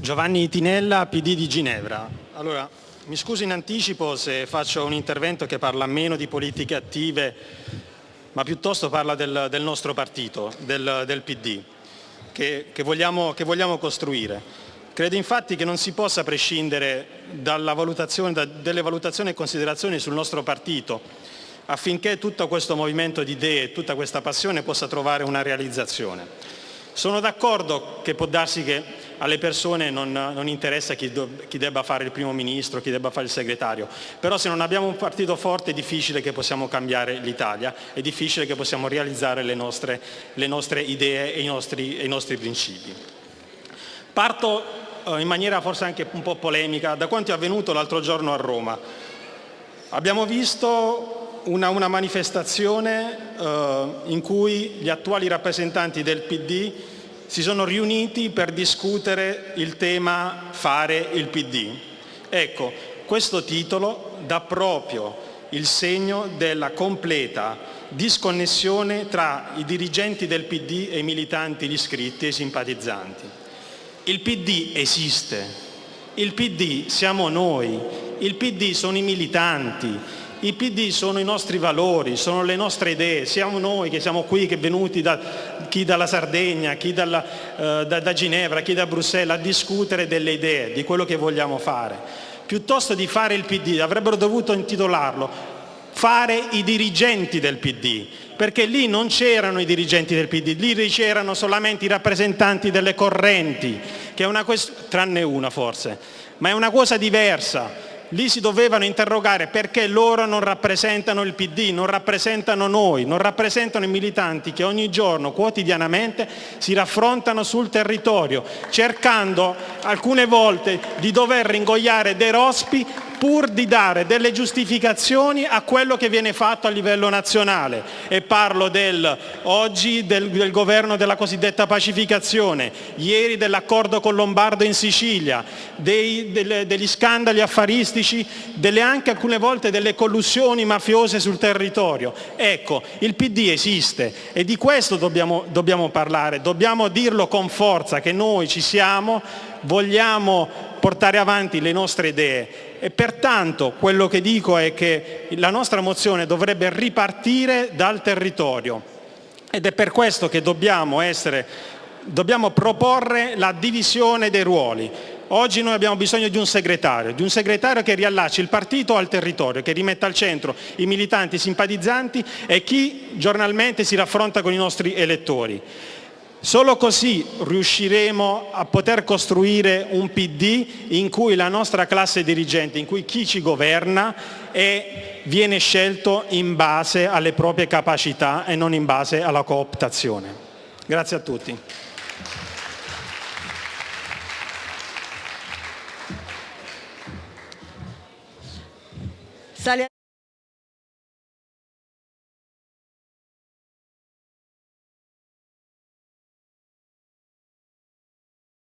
Giovanni Tinella, PD di Ginevra. Allora, mi scuso in anticipo se faccio un intervento che parla meno di politiche attive, ma piuttosto parla del, del nostro partito, del, del PD, che, che, vogliamo, che, vogliamo, costruire. Credo infatti che non si possa prescindere valutazione, da, delle valutazioni e considerazioni sul nostro partito affinché tutto questo movimento di idee, tutta questa passione possa trovare una realizzazione. Sono d'accordo che può darsi che alle persone non, non interessa chi, do, chi, debba fare il primo ministro, chi debba fare il segretario, però se non abbiamo un partito forte è difficile che possiamo cambiare l'Italia, è difficile che possiamo realizzare le nostre, le nostre idee e i nostri, e i nostri principi. Parto eh, in maniera forse anche un po' polemica da quanto è avvenuto l'altro giorno a Roma. Abbiamo visto una, una manifestazione eh, in cui gli attuali rappresentanti del PD si sono riuniti per discutere il tema fare il PD. Ecco, questo titolo dà proprio il segno della completa disconnessione tra i dirigenti del PD e i militanti, gli iscritti e i simpatizzanti. Il PD esiste, il PD siamo noi, il PD sono i militanti, i PD sono i nostri valori, sono le nostre idee, siamo noi che siamo qui, che venuti da chi dalla Sardegna, chi dalla, eh, da, da Ginevra, chi da Bruxelles a discutere delle idee, di quello che vogliamo fare. Piuttosto di fare il PD, avrebbero dovuto intitolarlo fare i dirigenti del PD, perché lì non c'erano i dirigenti del PD, lì c'erano solamente i rappresentanti delle correnti, che è una tranne una forse, ma è una cosa diversa lì si dovevano interrogare perché loro non rappresentano il PD, non rappresentano noi, non rappresentano i militanti che ogni giorno, quotidianamente, si raffrontano sul territorio, cercando alcune volte di dover ringoiare dei rospi pur di dare delle giustificazioni a quello che viene fatto a livello nazionale. E parlo del, oggi del, del governo della cosiddetta pacificazione, ieri dell'accordo con Lombardo in Sicilia, dei, delle, degli scandali affaristici, delle anche alcune volte delle collusioni mafiose sul territorio. Ecco, il PD esiste e di questo dobbiamo, dobbiamo parlare, dobbiamo dirlo con forza che noi ci siamo, vogliamo portare avanti le nostre idee e pertanto quello che dico è che la nostra mozione dovrebbe ripartire dal territorio ed è per questo che dobbiamo, essere, dobbiamo proporre la divisione dei ruoli. Oggi noi abbiamo bisogno di un segretario, di un segretario che riallacci il partito al territorio, che rimetta al centro i militanti, i simpatizzanti e chi giornalmente si raffronta con i nostri elettori. Solo così riusciremo a poter costruire un PD in cui la nostra classe dirigente, in cui chi ci governa è, viene scelto in base alle proprie capacità e non in base alla cooptazione. Grazie a tutti.